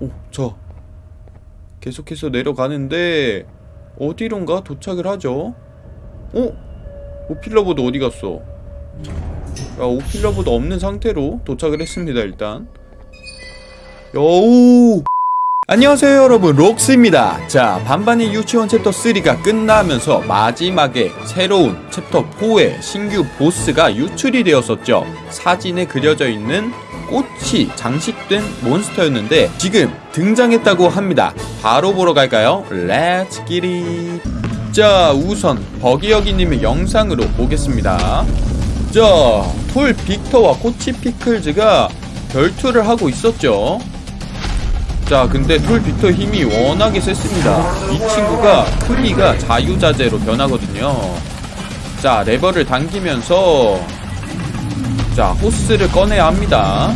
오, 저 계속해서 내려가는데 어디론가 도착을 하죠? 어? 오필라버드 어디 갔어? 야, 오필라버드 없는 상태로 도착을 했습니다, 일단. 여우! 안녕하세요 여러분 록스입니다 자 반반의 유치원 챕터 3가 끝나면서 마지막에 새로운 챕터 4의 신규 보스가 유출이 되었었죠 사진에 그려져 있는 꽃이 장식된 몬스터였는데 지금 등장했다고 합니다. 바로 보러 갈까요? let's get it 자 우선 버기여기님의 영상으로 보겠습니다. 자 톨 빅터와 코치 피클즈가 결투를 하고 있었죠. 자 근데 톨 빅터 힘이 워낙에 셌습니다. 이 친구가 크기가 자유자재로 변하거든요. 자 레버를 당기면서 자 호스를 꺼내야 합니다.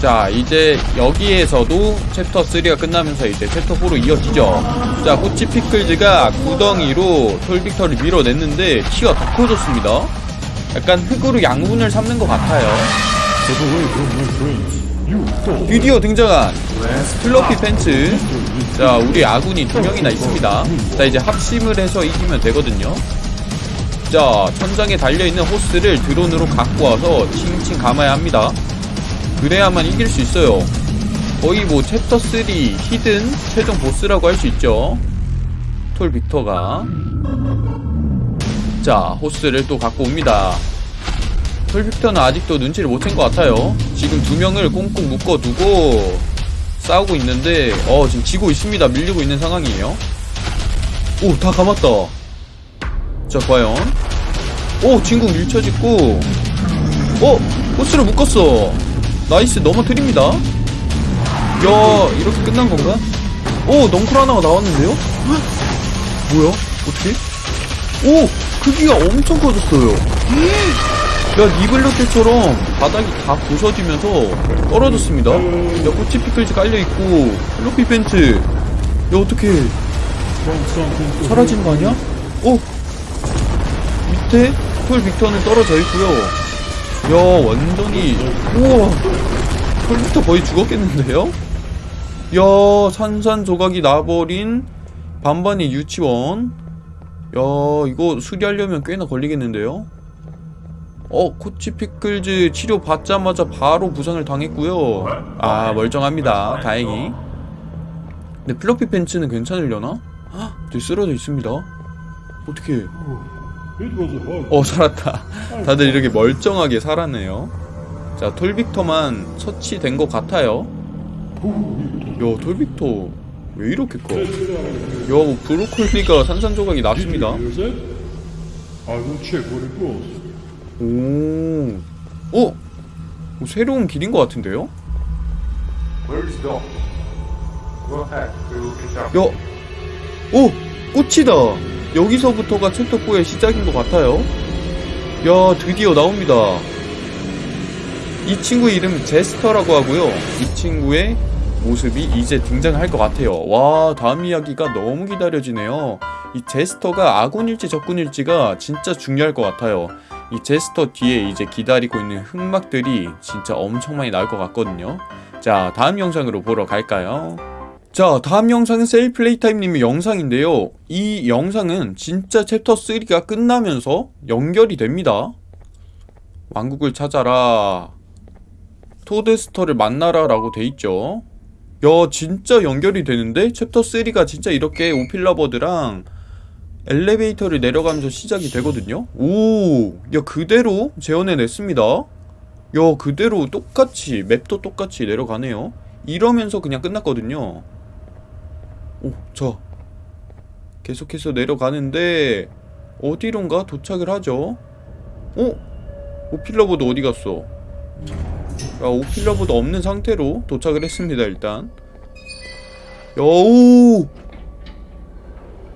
자 이제 여기에서도 챕터 3가 끝나면서 이제 챕터 4로 이어지죠. 자 코치 피클즈가 구덩이로 톨 빅터를 밀어냈는데 키가 더 커졌습니다. 약간 흙으로 양분을 삼는 것 같아요. 드디어 등장한 플러피 팬츠. 자 우리 아군이 두 명이나 있습니다. 자 이제 합심을 해서 이기면 되거든요 자 천장에 달려있는 호스를 드론으로 갖고 와서 칭칭 감아야 합니다. 그래야만 이길 수 있어요. 거의 뭐 챕터 3 hidden 최종 보스라고 할 수 있죠. 톨 빅터가. 자 호스를 또 갖고 옵니다. 톨 빅터는 아직도 눈치를 못 챈 것 같아요. 지금 두 명을 꽁꽁 묶어두고 싸우고 있는데 어 지금 지고 있습니다. 밀리고 있는 상황이에요. 오 다 감았다 자 과연 오 친구 밀쳐지고 어 호스를 묶었어 nice 넘어뜨립니다 야 이렇게 끝난 건가? 오 넝쿨 하나가 나왔는데요? 헉, 뭐야 어떻게? 오 크기가 엄청 커졌어요 야 니블러 때처럼 바닥이 다 부서지면서 떨어졌습니다 야 코치 피클즈 깔려있고 플로피 벤츠 야 어떻게 사라진 거 아니야? 어? 밑에 톨 빅터는 떨어져 있고요. 야 완전히. 우와. 톨 빅터 거의 죽었겠는데요? 야 산산조각이 나버린 반반의 유치원. 야 이거 수리하려면 꽤나 걸리겠는데요? 어 코치 피클즈 치료 받자마자 바로 부상을 당했고요. 아 멀쩡합니다. 다행히. 근데 플로피 팬츠는 괜찮으려나? 헉, 되게 쓰러져 있습니다. 어떻게 어 살았다 다들 이렇게 멀쩡하게 살았네요 자 톨빅터만 처치된 것 같아요 야 톨빅터 왜 이렇게 커? 야뭐 브로콜리가 산산조각이 났습니다. 오, 어? 뭐 새로운 길인 것 같은데요? 야, 오, 꽃이다. 여기서부터가 챕터 4의 시작인 것 같아요. 야, 드디어 나옵니다. 이 친구의 이름 제스터라고 하고요. 이 친구의 모습이 이제 등장할 것 같아요. 와, 다음 이야기가 너무 기다려지네요. 이 제스터가 아군일지 적군일지가 진짜 중요할 것 같아요. 이 제스터 뒤에 이제 기다리고 있는 흑막들이 진짜 엄청 많이 나올 것 같거든요. 자, 다음 영상으로 보러 갈까요? 자, 다음 영상은 셀플레이타임님의 영상인데요. 이 영상은 진짜 챕터 3가 끝나면서 연결이 됩니다. 왕국을 찾아라. 토데스터를 만나라 라고 돼있죠. 야, 진짜 연결이 되는데? 챕터 3가 진짜 이렇게 오필러버드랑 엘리베이터를 내려가면서 시작이 되거든요. 오, 야, 그대로 재현해냈습니다. 야, 그대로 똑같이, map도 똑같이 내려가네요. 이러면서 그냥 끝났거든요. 오, 저 계속해서 내려가는데 어디론가 도착을 하죠. 어? 오필러보드 어디 갔어? 야, 오필러보드 없는 상태로 도착을 했습니다, 일단. 여우!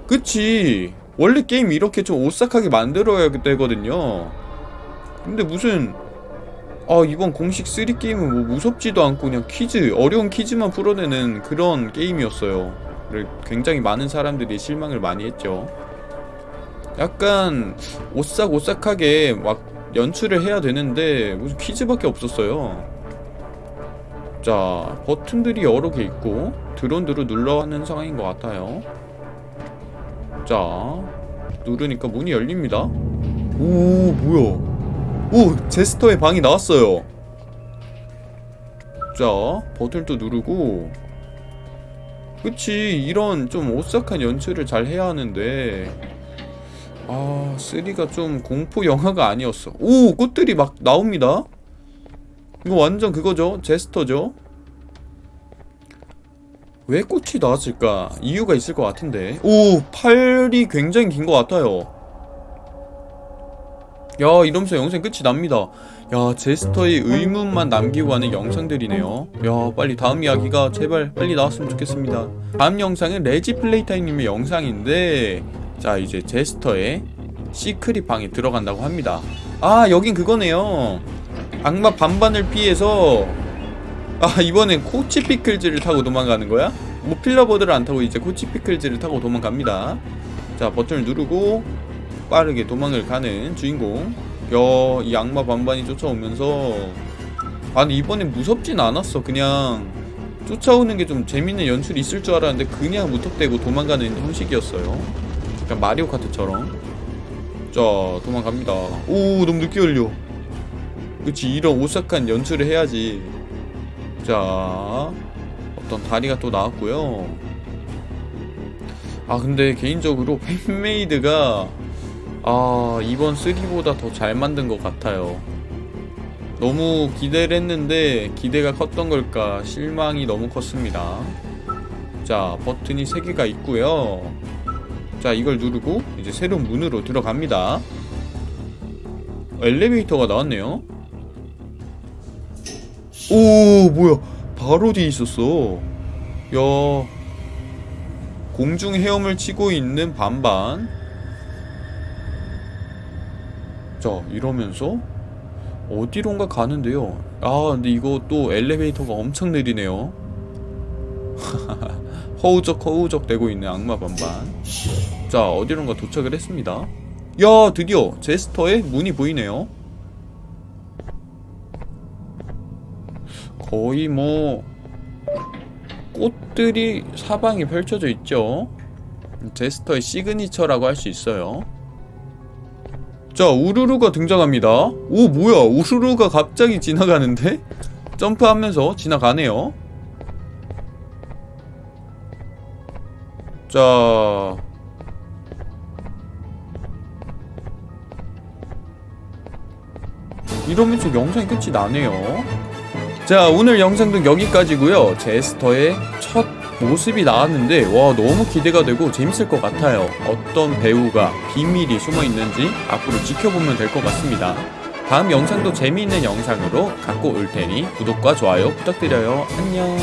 그치. 원래 게임 이렇게 좀 오싹하게 만들어야 되거든요. 근데 무슨 아 이번 공식 3 게임은 뭐 무섭지도 않고 그냥 퀴즈 어려운 퀴즈만 풀어내는 그런 게임이었어요. 굉장히 많은 사람들이 실망을 많이 했죠. 약간 오싹오싹하게 막 연출을 해야 되는데 무슨 퀴즈밖에 없었어요. 자 버튼들이 여러 개 있고 드론드로 눌러하는 상황인 것 같아요 자 누르니까 문이 열립니다 오 뭐야 오 제스터의 방이 나왔어요 자 버튼을 또 누르고 그치 이런 좀 오싹한 연출을 잘 해야 하는데. 아 3가 좀 공포 영화가 아니었어. 오 꽃들이 막 나옵니다. 이거 완전 그거죠? 제스터죠? 왜 꽃이 나왔을까? 이유가 있을 것 같은데. 오 팔이 굉장히 긴 것 같아요 야 이러면서 영상 끝이 납니다. 야 제스터의 의문만 남기고 가는 영상들이네요. 야 빨리 다음 이야기가 제발 빨리 나왔으면 좋겠습니다. 다음 영상은 레지 플레이타임님의 영상인데 자 이제 제스터의 secret 방에 들어간다고 합니다. 아 여긴 그거네요. 악마 반반을 피해서 아 이번엔 코치 피클즈를 타고 도망가는 거야? 뭐 필러버드를 안 타고 이제 코치 피클즈를 타고 도망갑니다. 자 버튼을 누르고 빠르게 도망을 가는 주인공. 야, 이 악마 반반이 쫓아오면서. 아 근데 이번엔 무섭진 않았어. 그냥 쫓아오는 게 좀 재밌는 연출이 있을 줄 알았는데 그냥 무턱대고 도망가는 형식이었어요. 약간 마리오 카트처럼. 자 도망갑니다. 오 너무 늦게 열려. 그치 이런 오싹한 연출을 해야지. 자 어떤 다리가 또 나왔고요. 아 근데 개인적으로 팬메이드가 아 이번 3보다 더 잘 만든 것 같아요. 너무 기대를 했는데 기대가 컸던 걸까 실망이 너무 컸습니다. 자 버튼이 3개가 있고요. 자 이걸 누르고 이제 새로운 문으로 들어갑니다. 엘리베이터가 나왔네요. 오 뭐야. 바로 뒤에 있었어. 야 공중 헤엄을 치고 있는 반반 자 이러면서? 어디론가 가는데요. 아 근데 이거 또 엘리베이터가 엄청 느리네요. 허우적 허우적 되고 있는 악마 반반. 자 어디론가 도착을 했습니다. 야 드디어 제스터의 문이 보이네요. 거의 뭐 꽃들이 사방에 펼쳐져 있죠. 제스터의 시그니처라고 할 수 있어요 자 우르르가 등장합니다. 오 뭐야? 우르르가 갑자기 지나가는데? 점프하면서 지나가네요. 자. 이러면서 영상이 끝이 나네요. 자 오늘 영상도 여기까지고요. 제스터의 첫 모습이 나왔는데 와 너무 기대가 되고 재밌을 것 같아요. 어떤 배우가 비밀이 숨어 있는지 앞으로 지켜보면 될 것 같습니다. 다음 영상도 재미있는 영상으로 갖고 올 테니 구독과 좋아요 부탁드려요. 안녕